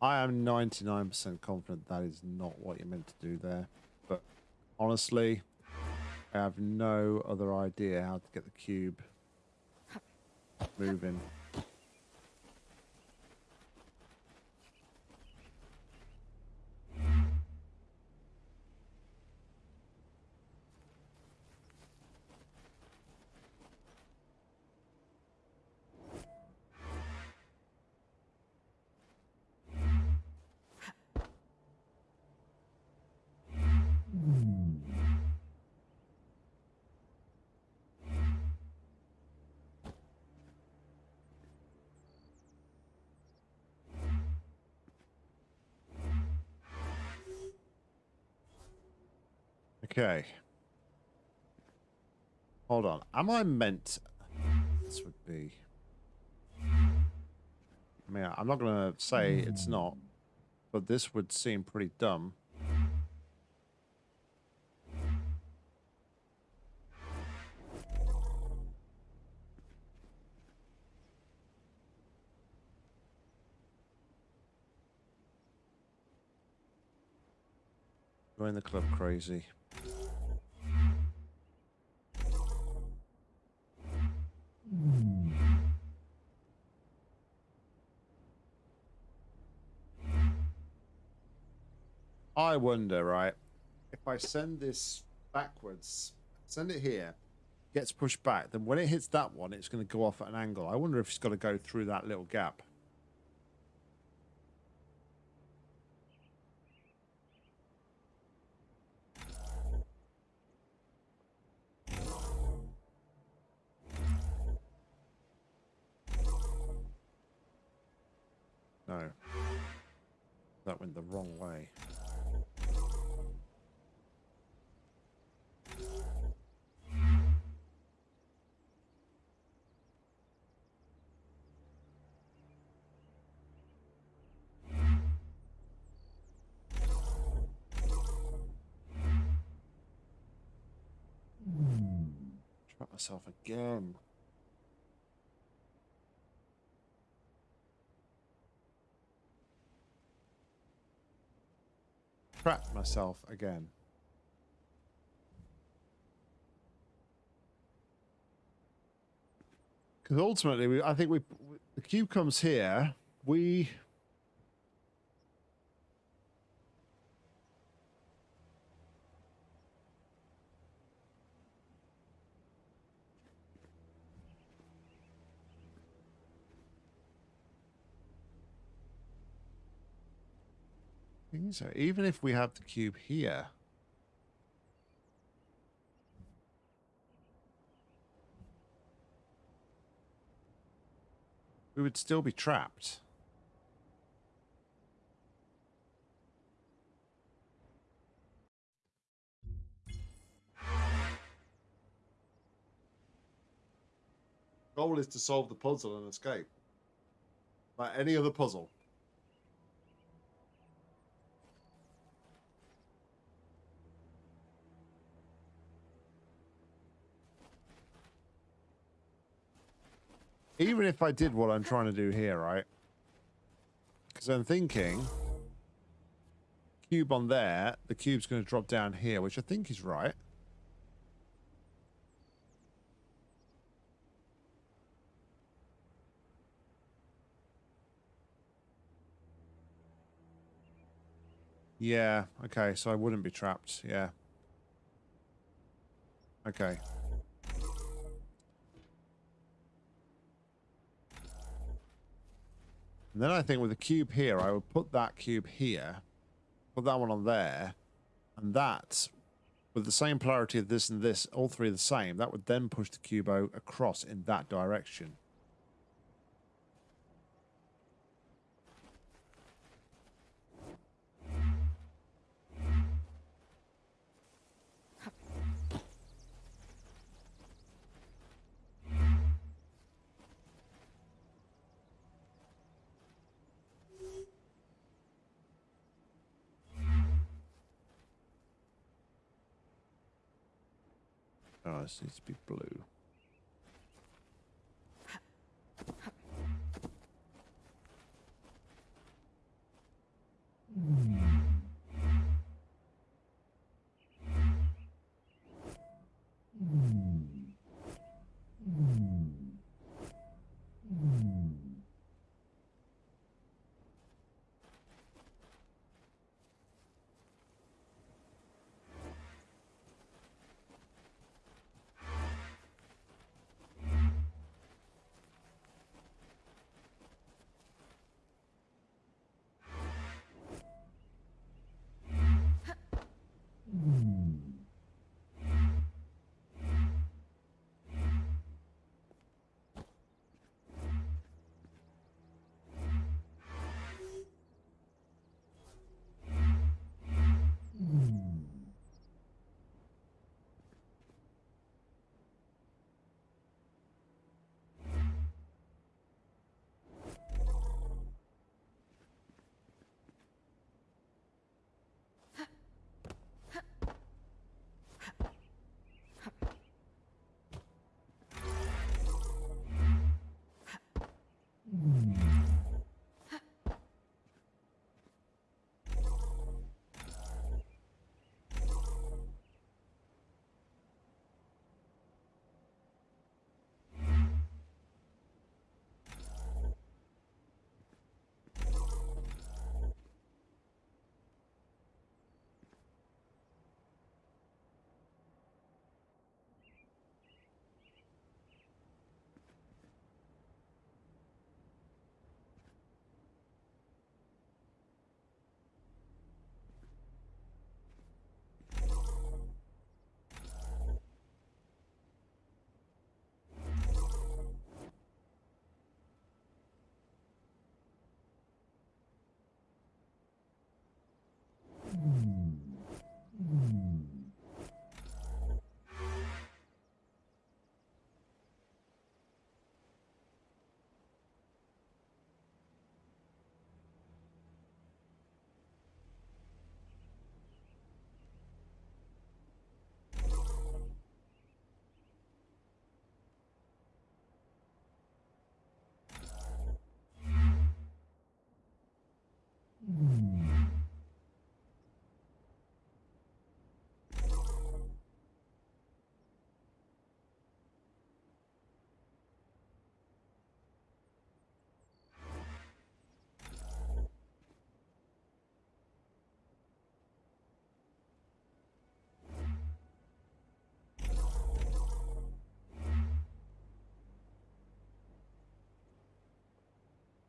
I am 99% confident that is not what you're meant to do there. But honestly, I have no other idea how to get the cube moving. Okay. Hold on. Am I meant... This would be... I mean, I'm not going to say it's not, but this would seem pretty dumb. Join the club crazy. I wonder, right, if I send this backwards, send it here, gets pushed back, then when it hits that one, it's going to go off at an angle. I wonder if it's got to go through that little gap. Wrong way. Trap myself again. Trap myself again. Because ultimately, we, I think we, the cube comes here. We So even if we have the cube here, we would still be trapped. Goal is to solve the puzzle and escape. Like any other puzzle. Even if I did what I'm trying to do here, right? Because I'm thinking cube on there, the cube's going to drop down here, which I think is right. Yeah, okay, so I wouldn't be trapped, yeah. Okay. And then I think with the cube here, I would put that cube here, put that one on there, and that, with the same polarity of this and this, all three the same, that would then push the cube across in that direction. Oh, this needs to be blue. Mm.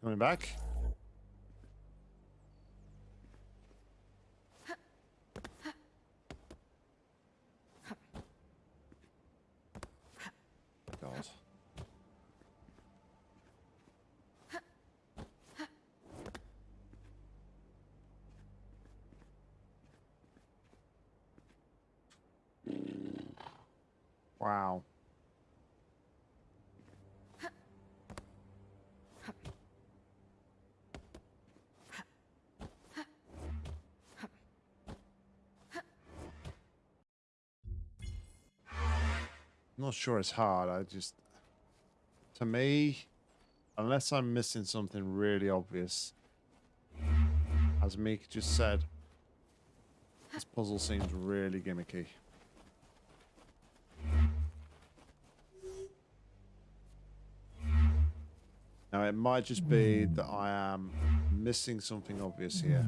Coming back. God. Wow. Not sure it's hard. I just, to me, unless I'm missing something really obvious, as Meek just said, this puzzle seems really gimmicky. Now, it might just be that I am missing something obvious here.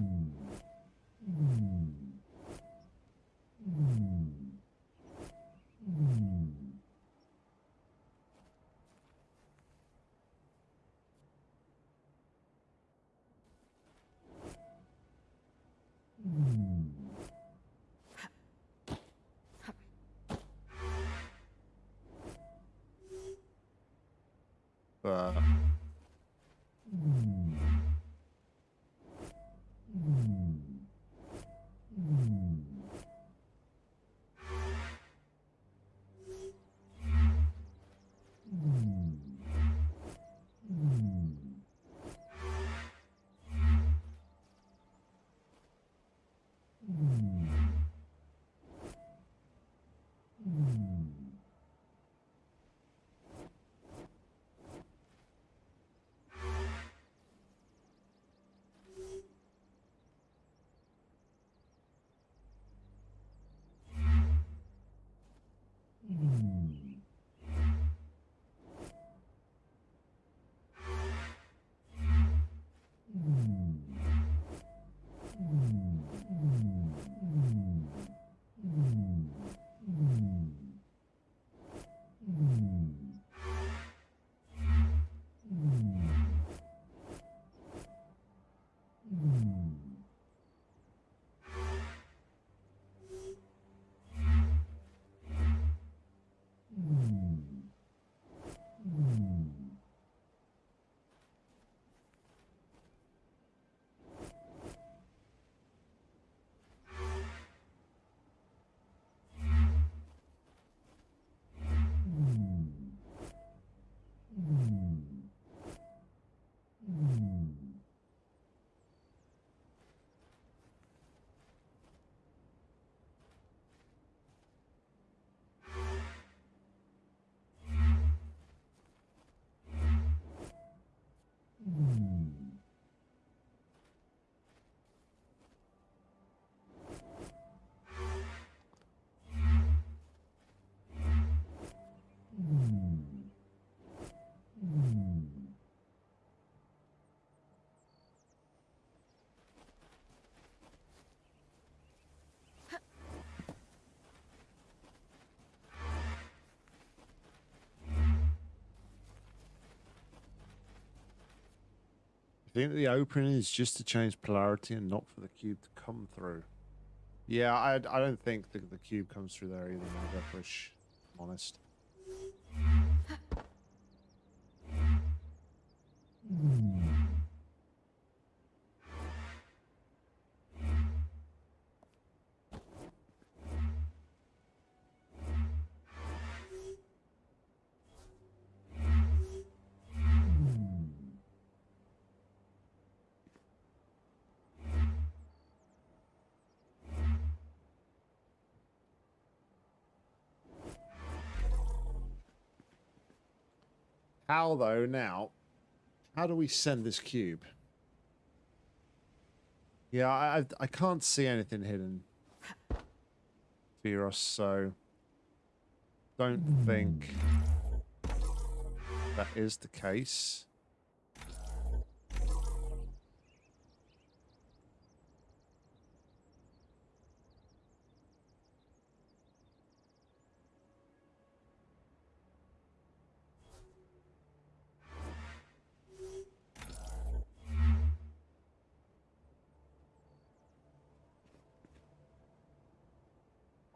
I think the opening is just to change polarity and not for the cube to come through. Yeah, I, I don't think the, the cube comes through there either, Maverick, I'm honest. How though now? How do we send this cube? Yeah, I I can't see anything hidden. Viros, so don't think that is the case.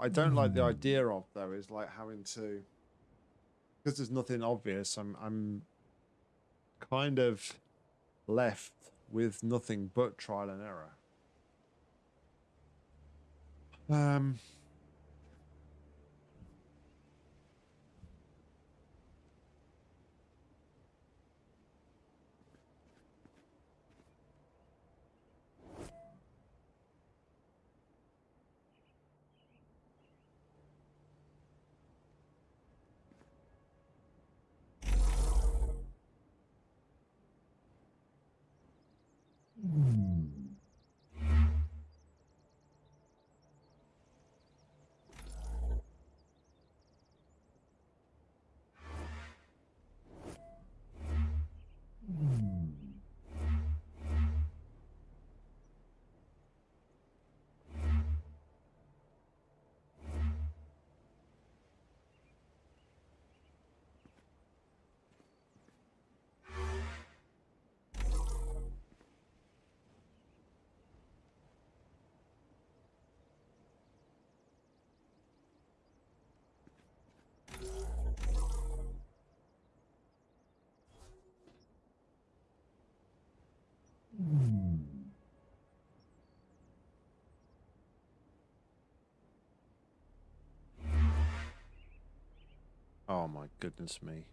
I don't like the idea of though is like having to because there's nothing obvious. I'm I'm kind of left with nothing but trial and error. Um. Oh my goodness me.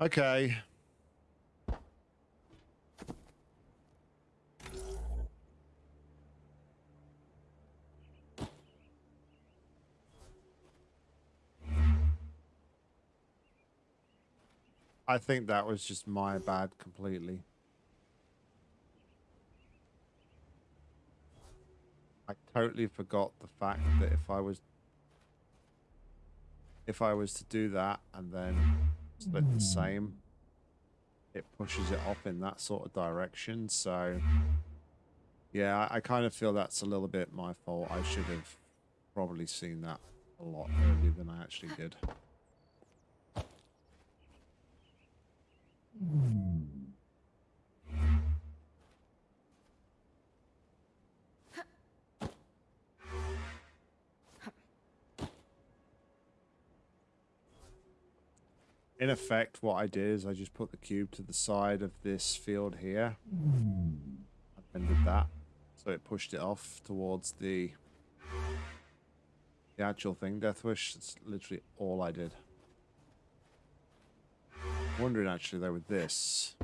Okay. I think that was just my bad completely. I totally forgot the fact that if I was if I was to do that and then split the same, it pushes it off in that sort of direction. So yeah, I, I kind of feel that's a little bit my fault. I should have probably seen that a lot earlier than I actually did. In effect, what I did is I just put the cube to the side of this field here. And did that. So it pushed it off towards the the actual thing. Deathwish, it's literally all I did. Wondering actually though with this.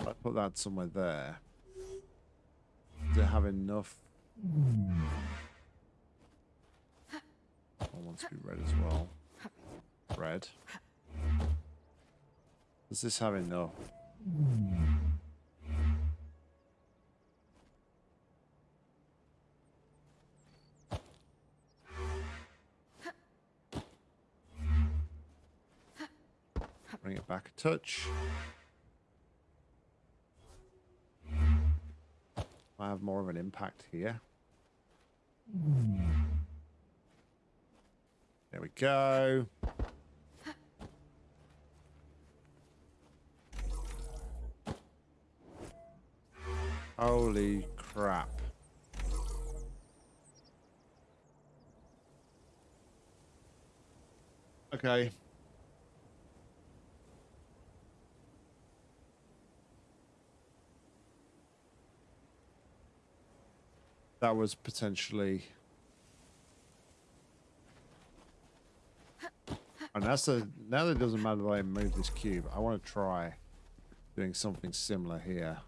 I put that somewhere there. Does it have enough? I want to be red as well. Red. Does this have enough? Bring it back a touch. I have more of an impact here. There we go. Holy crap. Okay. That was potentially And that's the now that it doesn't matter that I move this cube, I want to try doing something similar here.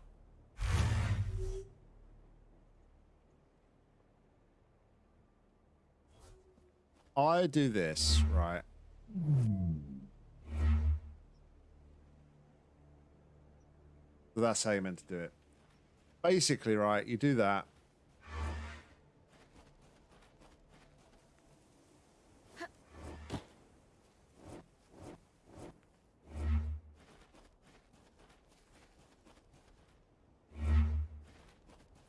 I do this, right? So that's how you meant to do it. Basically, right, you do that.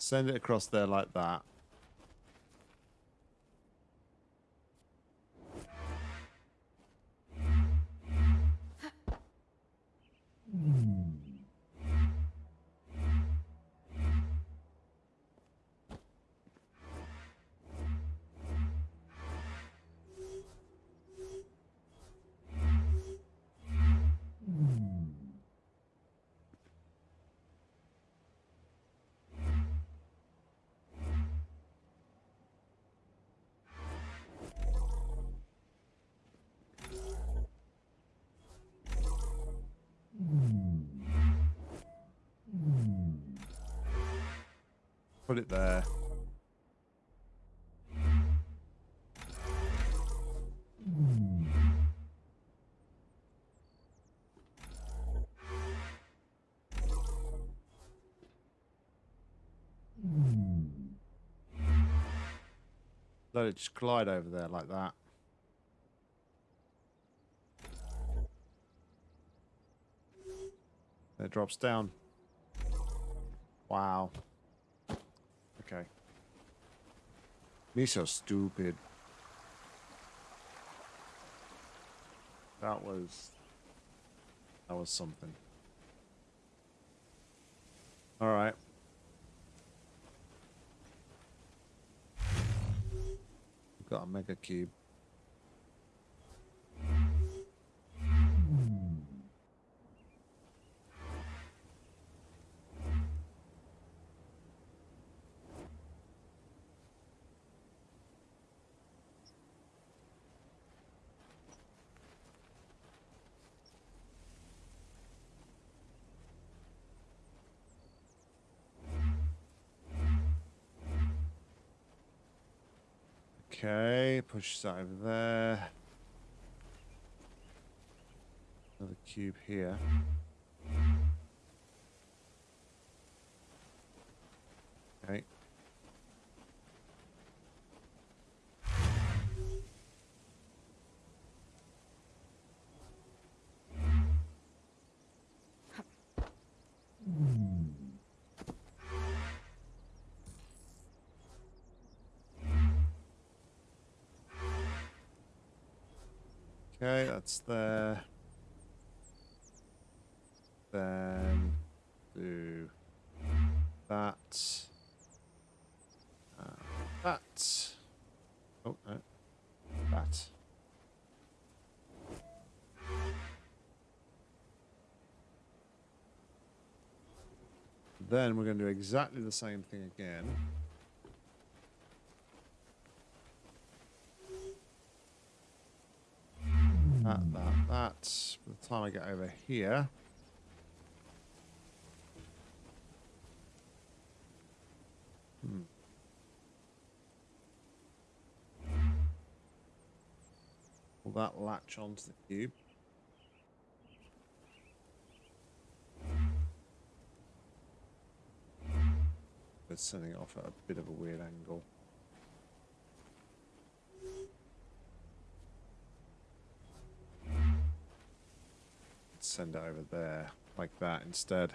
Send it across there like that. Put it there. Let it just glide over there like that. It drops down. Wow. Okay. Me so stupid. That was... That was something. Alright. Got a mega cube. Okay, push that over there. Another cube here. Okay, that's there. Then do that. Uh, that. Oh, no. That. Then we're going to do exactly the same thing again. The time I get over here. Hmm. Will that latch onto the cube? It's sending it off at a bit of a weird angle. Send it over there like that instead.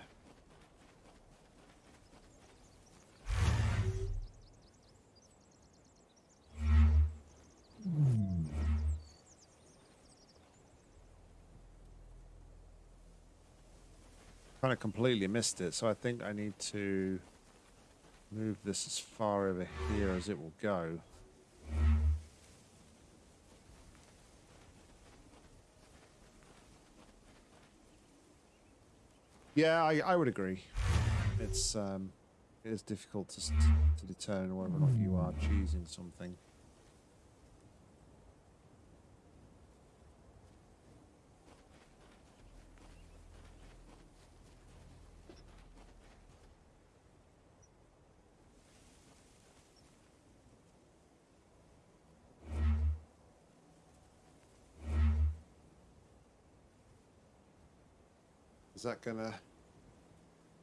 Kind of completely missed it, so I think I need to move this as far over here as it will go. Yeah, I, I would agree. It's um, it is difficult to to determine whether or not you are choosing something. Is that gonna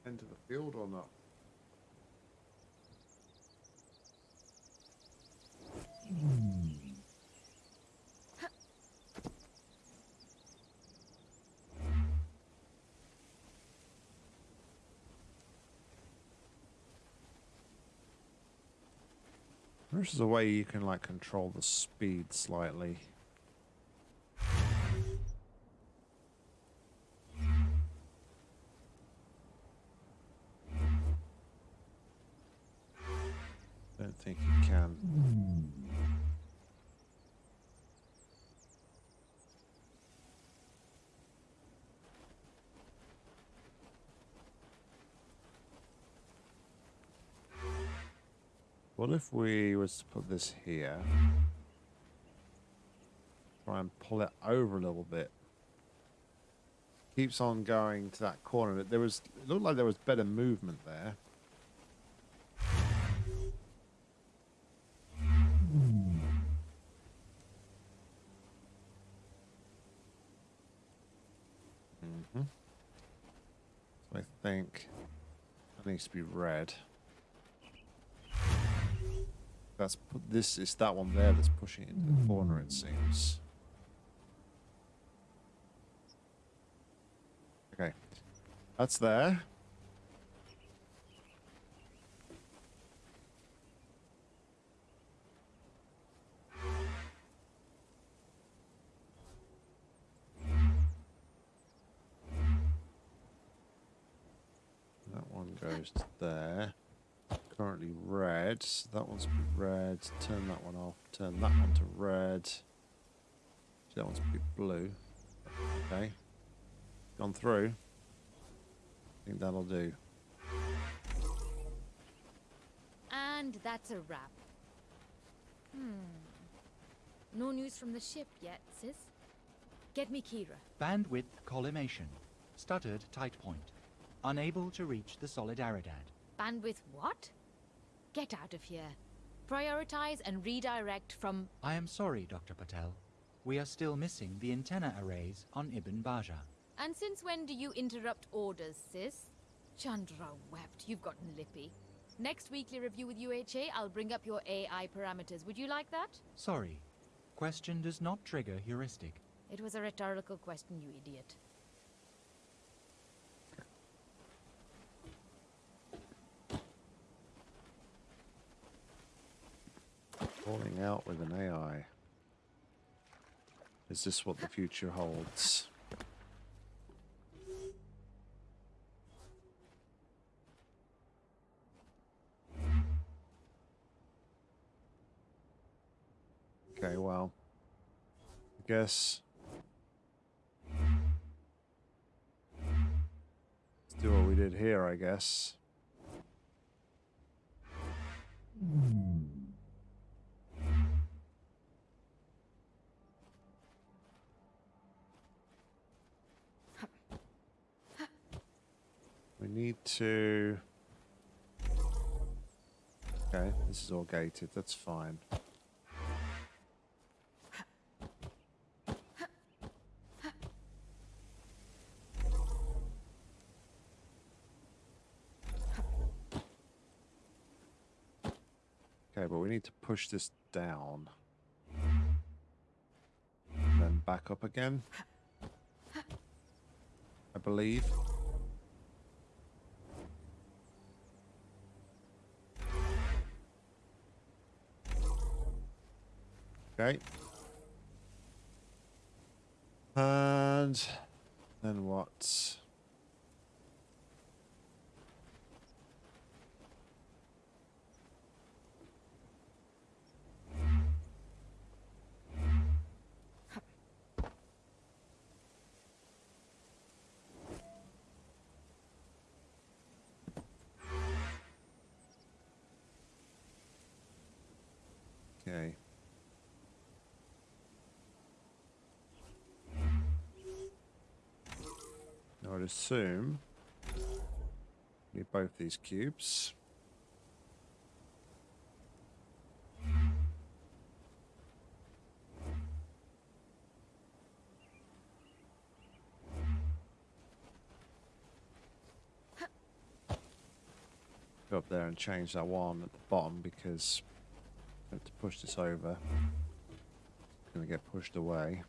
enter the field or not? There's a way you can like control the speed slightly. if we was to put this here? Try and pull it over a little bit. Keeps on going to that corner. There was, it looked like there was better movement there. Mm -hmm. I think that needs to be red. That's this is that one there that's pushing it into the corner. It seems. Okay, that's there. Red. So that one's red. Turn that one off. Turn that one to red. That one's be blue. Okay. Gone through. I think that'll do. And that's a wrap. Hmm. No news from the ship yet, sis. Get me Kira. Bandwidth collimation. Stuttered tight point. Unable to reach the solid Aridad. Bandwidth what? Get out of here. Prioritize and redirect from. I am sorry, Dr. Patel. We are still missing the antenna arrays on Ibn Bajja. And since when do you interrupt orders, sis? Chandra wept. You've gotten lippy. Next weekly review with UHA, I'll bring up your AI parameters. Would you like that? Sorry. Question does not trigger heuristic. It was a rhetorical question, you idiot. Falling out with an AI. Is this what the future holds? Okay, well, I guess. Let's do what we did here, I guess. We need to... Okay, this is all gated, that's fine. Okay, but we need to push this down. And then back up again. I believe. Okay. And then what? Okay. Assume need both these cubes. Go up there and change that one at the bottom because I have to push this over. It's going to get pushed away.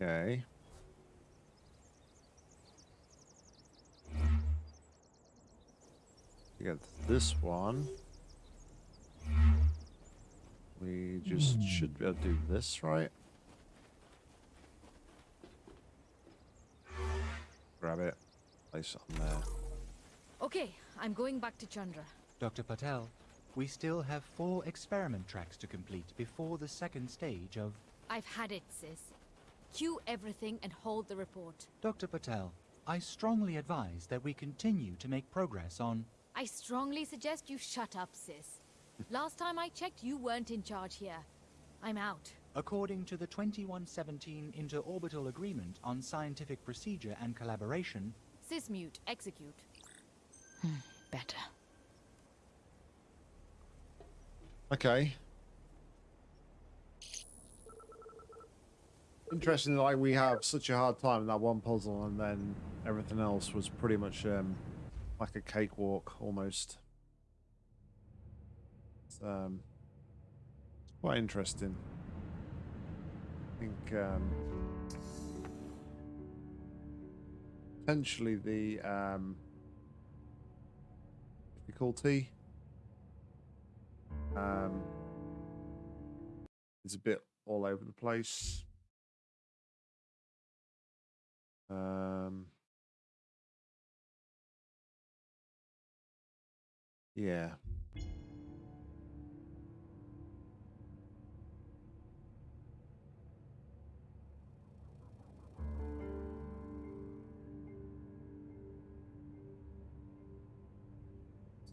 Okay. We got this one. We just hmm. should be able to do this, right? Grab it. Place it on there. Okay, I'm going back to Chandra. Dr. Patel, we still have four experiment tracks to complete before the second stage of... I've had it, sis. Cue everything and hold the report. Dr. Patel, I strongly advise that we continue to make progress on... I strongly suggest you shut up, sis. Last time I checked, you weren't in charge here. I'm out. According to the 2117 Interorbital Agreement on Scientific Procedure and Collaboration, Sysmute, execute. Hmm, better. Okay. Interesting, like we have such a hard time in that one puzzle, and then everything else was pretty much um, like a cakewalk almost. It's, um, quite interesting. I think um, potentially the um, difficulty um, is a bit all over the place. Um, yeah.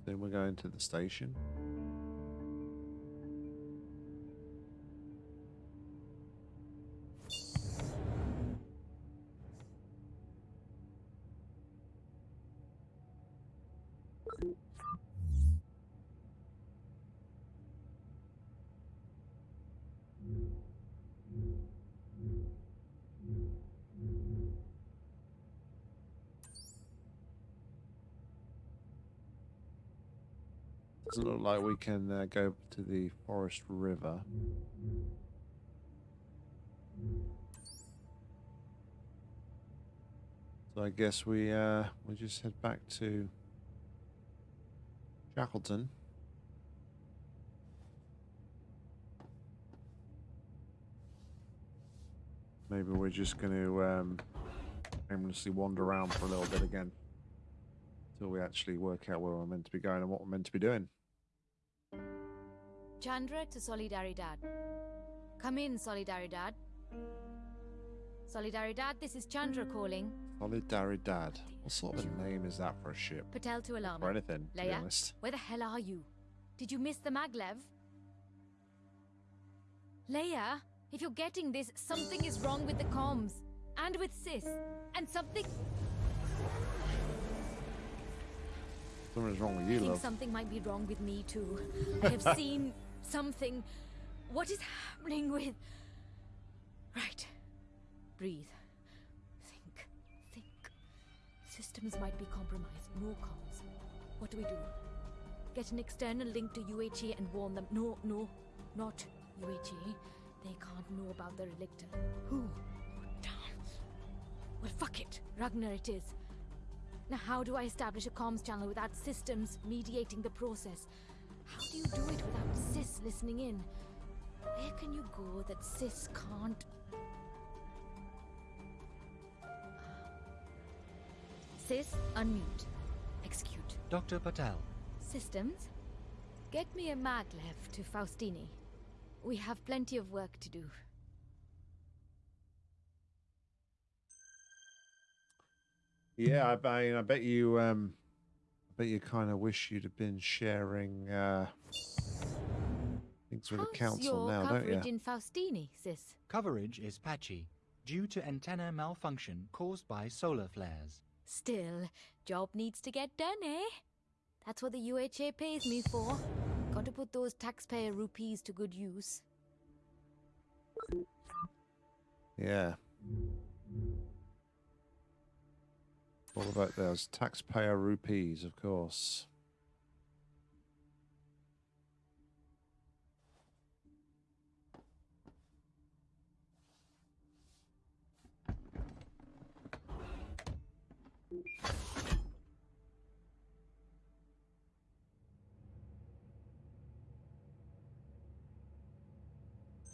Then we're going to the station. Doesn't look like we can uh, go to the Forest River. So I guess we uh, we just head back to Shackleton. Maybe we're just going to um, aimlessly wander around for a little bit again until we actually work out where we're meant to be going and what we're meant to be doing. Chandra to Solidaridad. Come in, Solidaridad. Solidaridad, this is Chandra calling. Solidaridad. What sort of a name is that for a ship? Patel to Alarm. Or anything, to be honest. where the hell are you? Did you miss the maglev? Leia, if you're getting this, something is wrong with the comms. And with Sis. And something... Something's wrong with I you, think love. something might be wrong with me too. I have seen something. What is happening with. Right. Breathe. Think. Think. Systems might be compromised. More comms. What do we do? Get an external link to UHA and warn them. No, no, not UHA. They can't know about the relicta. Who? Oh, damn. Well, fuck it. Ragnar it is. Now, how do I establish a comms channel without systems mediating the process? How do you do it without Sis listening in? Where can you go that Sis can't? Sis, unmute. Execute. Dr. Patel, Systems? Get me a maglev to Faustini. We have plenty of work to do. Yeah, I, I, I bet you, um, I bet you kind of wish you'd have been sharing uh, things with the council your now, don't coverage you? in Faustini, Sis? coverage is patchy due to antenna malfunction caused by solar flares. Still, job needs to get done, eh? That's what the UHA pays me for. Got to put those taxpayer rupees to good use. Yeah. All about those taxpayer rupees, of course.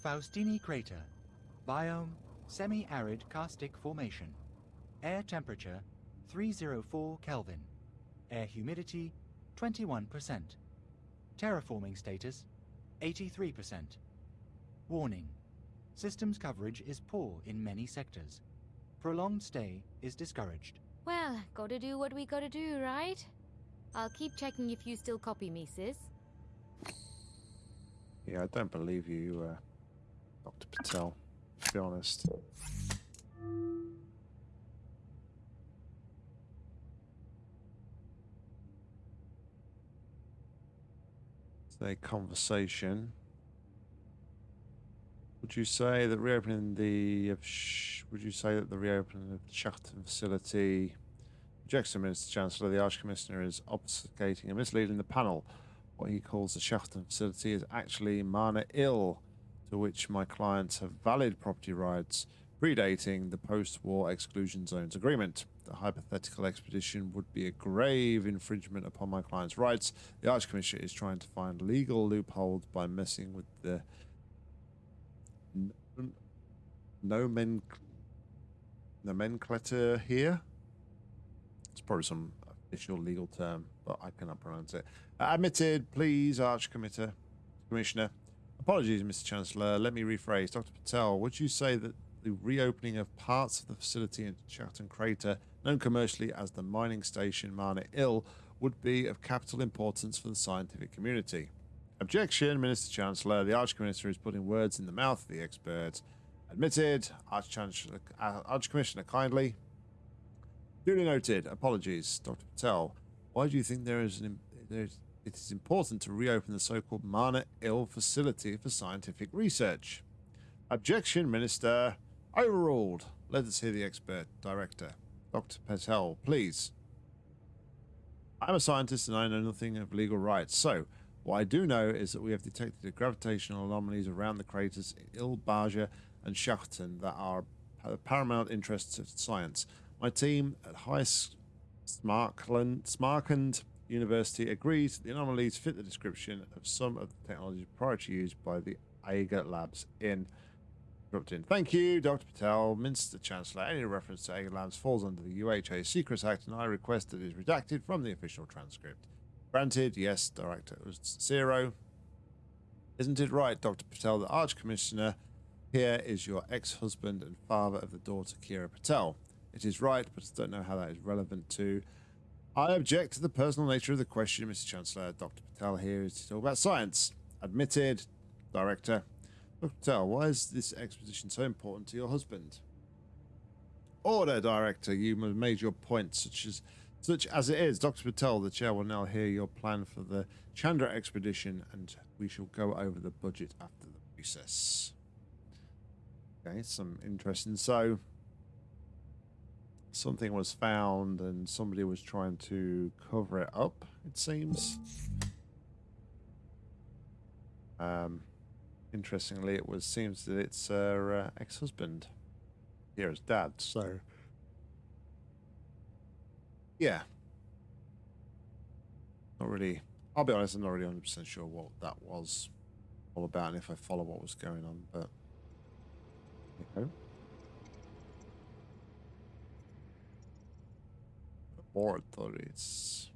Faustini Crater. Biome, semi-arid karstic formation. Air temperature, 304 Kelvin. Air humidity, 21%. Terraforming status, 83%. Warning. Systems coverage is poor in many sectors. Prolonged stay is discouraged. Well, gotta do what we gotta do, right? I'll keep checking if you still copy me, sis. Yeah, I don't believe you, uh, Dr. Patel, to be honest. A conversation. Would you say that reopening the would you say that the reopening of the Shackleton facility Jackson Minister Chancellor, the Arch Commissioner is obfuscating and misleading the panel. What he calls the Shackleton facility is actually Mana Ill, to which my clients have valid property rights predating the post-war exclusion zones agreement. The hypothetical expedition would be a grave infringement upon my client's rights. The Arch Commissioner is trying to find legal loopholes by messing with the nomen- nomenclature here. It's probably some official legal term, but I cannot pronounce it. Admitted, please, Arch Committer, Commissioner. Apologies, Mr. Chancellor. Let me rephrase. Dr. Patel, would you say that the reopening of parts of the facility in Shackleton Crater, known commercially as the mining station Mana Ill, would be of capital importance for the scientific community? Objection, Minister Chancellor. The Arch Commissioner is putting words in the mouth of the expert. Admitted, Arch Chancellor, uh, kindly. Duly noted. Apologies, Dr. Patel. Why do you think there is an there is, it is important to reopen the so-called Mana Ill facility for scientific research? Objection, Minister. Overruled. Let us hear the expert. Director. Dr. Patel, please. I'm a scientist and I know nothing of legal rights. So, what I do know is that we have detected gravitational anomalies around the craters in Ibn Bajja and Shackleton that are of paramount interest to science. My team at High Smarkland, Smarkand University agrees the anomalies fit the description of some of the technologies prior to used by the Aiga Labs in Corrupting. Thank you, Dr. Patel, Minister Chancellor. Any reference to Labs falls under the UHA Secrets Act, and I request that it is redacted from the official transcript. Granted, yes, Director. Zero. Isn't it right, Dr. Patel, the Arch Commissioner here is your ex-husband and father of the daughter Kira Patel? It is right, but I don't know how that is relevant to. I object to the personal nature of the question, Mr. Chancellor. Dr. Patel here is to talk about science. Admitted, Director. Patel, why is this exposition so important to your husband? Order, Director. You have made your point, such as such as it is. Dr. Patel, the chair will now hear your plan for the Chandra expedition, and we shall go over the budget after the recess. Okay, some interesting. So, something was found and somebody was trying to cover it up it seems um interestingly it was seems that it's her uh, ex-husband Kira's dad so yeah not really i'll be honest i'm not really 100% sure what that was all about and if i follow what was going on but you go laboratories.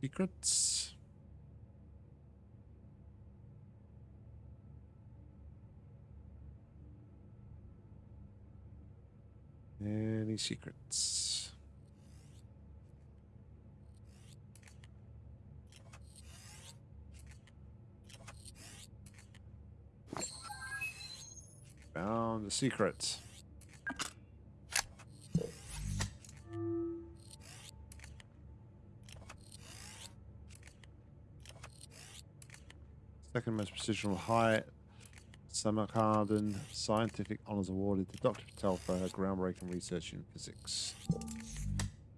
Secrets. Any secrets? Found the secrets. Second most prestigious high Samarkand Scientific Honours awarded to Dr. Patel for her groundbreaking research in physics.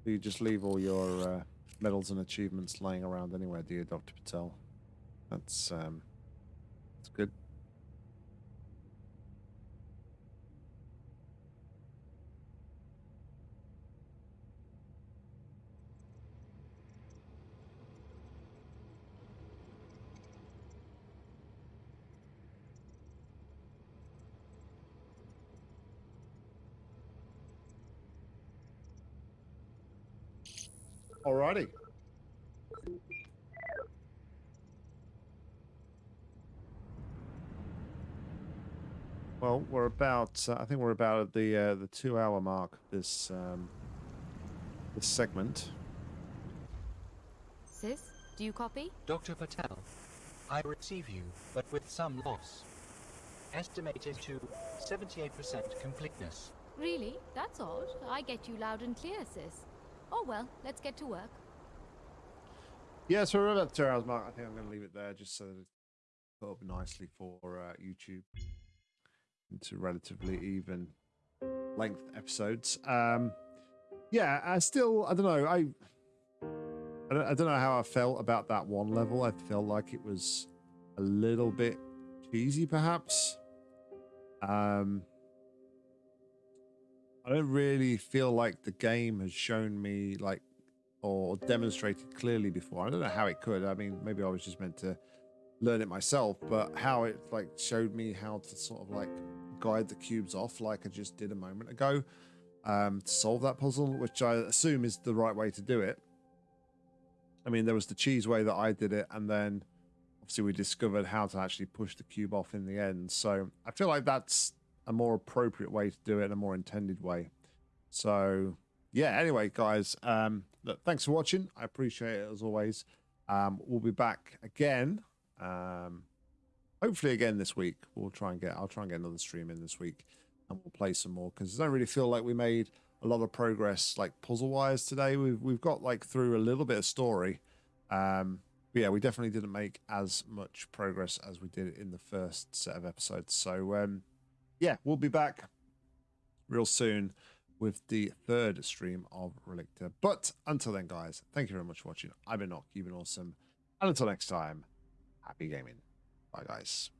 You just leave all your uh, medals and achievements laying around anywhere, do you, Dr. Patel? That's um, that's good. Alrighty. Well, we're about. Uh, I think we're about at the uh, the two hour mark. This um, this segment. Sis, do you copy? Dr. Patel, I receive you, but with some loss. Estimated to 78% completeness. Really? That's odd. I get you loud and clear, sis. Oh well, let's get to work. Yeah, so we're about two hours mark. I think I'm going to leave it there just so that it's put up nicely for uh, YouTube into relatively even length episodes. Um, yeah, I still, I don't know, I, I don't, I don't know how I felt about that one level. I felt like it was a little bit cheesy, perhaps. Um, I don't really feel like the game has shown me like or demonstrated clearly before. I don't know how it could. I mean, maybe I was just meant to learn it myself, but how it like showed me how to sort of like guide the cubes off like I just did a moment ago um, to solve that puzzle, which I assume is the right way to do it. I mean, there was the cheese way that I did it, and then obviously we discovered how to actually push the cube off in the end. So I feel like that's a more appropriate way to do it, a more intended way. So yeah, anyway, guys, um, look, thanks for watching. I appreciate it as always. Um, we'll be back again. Um, hopefully again this week. We'll try and get. I'll try and get another stream in this week, and we'll play some more because I don't really feel like we made a lot of progress like puzzle wise today. We've we've got like through a little bit of story. Um, but yeah, we definitely didn't make as much progress as we did in the first set of episodes. So um, yeah, we'll be back real soon with the third stream of Relicta. But until then, guys, thank you very much for watching. I've been Nock, you've been awesome. And until next time, happy gaming. Bye, guys.